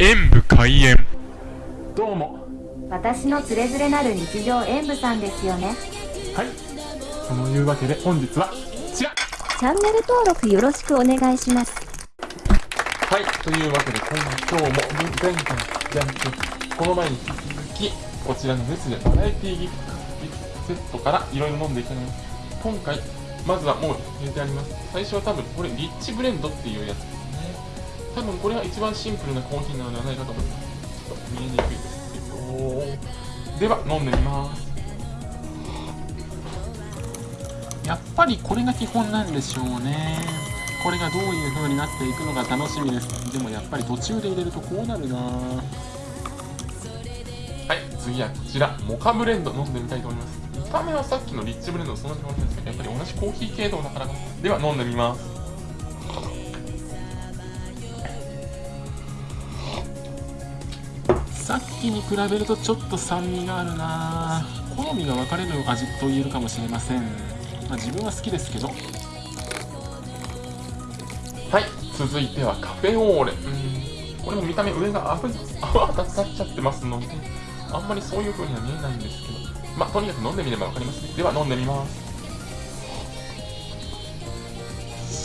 演武開演。どうも。私のつれづれなる日常演舞さんですよね。はい。そのいうわけで本日はこちら。チャンネル登録よろしくお願いします。はい。というわけで今今日も前回じゃなくてこの前に引き続きこちらのネスレバラエティギフトセットからいろいろ飲んでいきます今回まずはもう入れてあります最初は多分これリッチブレンドっていうやつ多分これが一番シンプルなコーヒーなのではないかと思いますちょっと見えにくいですけどでは飲んでみますやっぱりこれが基本なんでしょうねこれがどういう風になっていくのか楽しみですでもやっぱり途中で入れるとこうなるなはい次はこちらモカブレンド飲んでみたいと思います見た目はさっきのリッチブレンドとそんなに変わらないですけどやっぱり同じコーヒー系統だからでは飲んでみますさっきに比べるとちょっと酸味があるな。好みが分かれる味と言えるかもしれません、まあ、自分は好きですけど。はい。続いてはカフェオーレ。うんこれも見た目上が泡泡立っちゃってますのであんまりそういう風には見えないんですけど。まあとにかく飲んでみれば分かりますね。では飲んでみます。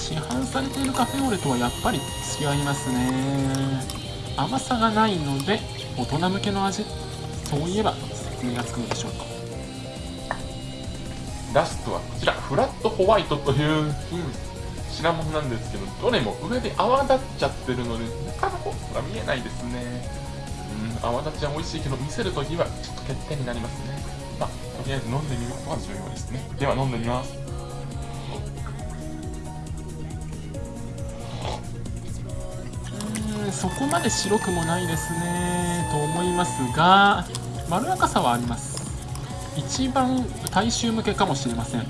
市販されているカフェオレとはやっぱり違いますね。甘さがないので大人向けの味？そういえば説明がつくのでしょうか？ラストはこちら。フラットホワイトという品物なんですけどどれも上で泡立っちゃってるので中の方が見えないですね。うん泡立ちは美味しいけど見せるときはちょっと欠点になりますね。まあとりあえず飲んでみることは重要ですね。では飲んでみます。そこまで白くもないですねと思いますがまろやかさはあります。一番大衆向けかもしれません。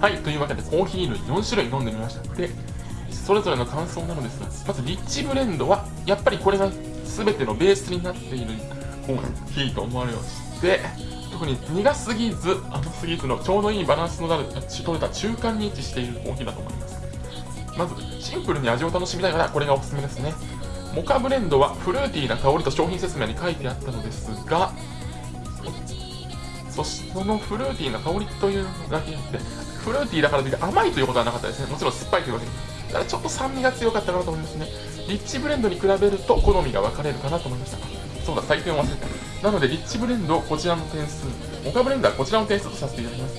はいというわけでコーヒー類4種類飲んでみました。でそれぞれの感想なのですがまずリッチブレンドはやっぱりこれが全てのベースになっているコーヒーと思われまして特に苦すぎず甘すぎずのちょうどいいバランスの取れた中間に位置しているコーヒーだと思います。まずシンプルに味を楽しみたいからこれがおすすめですね。モカブレンドはフルーティーな香りと商品説明に書いてあったのですがそしてそのフルーティーな香りというだけあってフルーティーだからといって甘いということはなかったですね。もちろん酸っぱいというわけで。だからちょっと酸味が強かったかなと思いますね。リッチブレンドに比べると好みが分かれるかなと思いました。そうだ採点を忘れた。なのでリッチブレンドこちらの点数モカブレンドはこちらの点数とさせていただきます。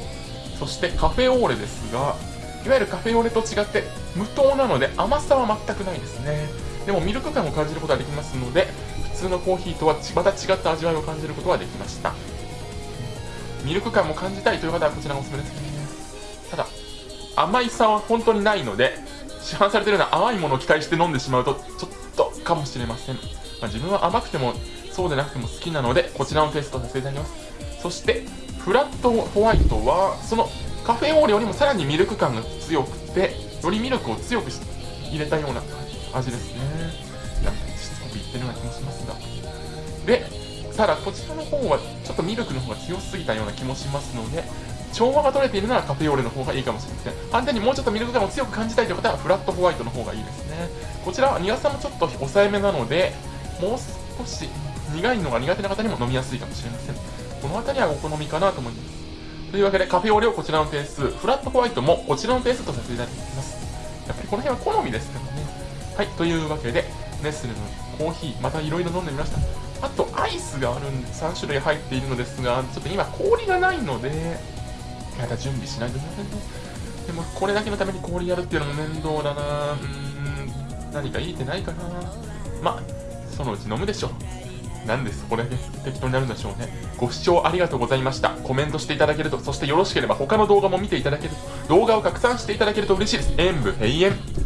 そしてカフェオーレですがいわゆるカフェオレと違って無糖なので甘さは全くないですね。でもミルク感を感じることができますので普通のコーヒーとはまた違った味わいを感じることができました。ミルク感も感じたいという方はこちらがおすすめですね。ただ甘いさは本当にないので市販されているような甘いものを期待して飲んでしまうとちょっとかもしれません、まあ、自分は甘くてもそうでなくても好きなのでこちらのテストさせていただきます。そしてフラットホワイトはそのカフェオーレよりもさらにミルク感が強くてよりミルクを強く入れたような味ですね。なんかしつこく言ってるような気もしますが。でただこちらの方はちょっとミルクの方が強すぎたような気もしますので調和が取れているならカフェオーレの方がいいかもしれません。反対にもうちょっとミルク感を強く感じたいという方はフラットホワイトの方がいいですね。こちらは苦さもちょっと抑えめなのでもう少し苦いのが苦手な方にも飲みやすいかもしれません。この辺りはお好みかなと思います。というわけでカフェオレをこちらの点数、フラットホワイトもこちらの点数とさせていただきます。やっぱりこの辺は好みですからね。はい、というわけで、ネスレのコーヒー、またいろいろ飲んでみました。あと、アイスがあるんで、3種類入っているのですが、ちょっと今氷がないので、また準備しないといけませんね。でも、これだけのために氷やるっていうのも面倒だなうん、何かいいってないかなまあ、そのうち飲むでしょう。なんですこだけ適当になるんでしょうね。ご視聴ありがとうございました。コメントしていただけると、そしてよろしければ他の動画も見ていただけると、動画を拡散していただけると嬉しいです。演武閉園。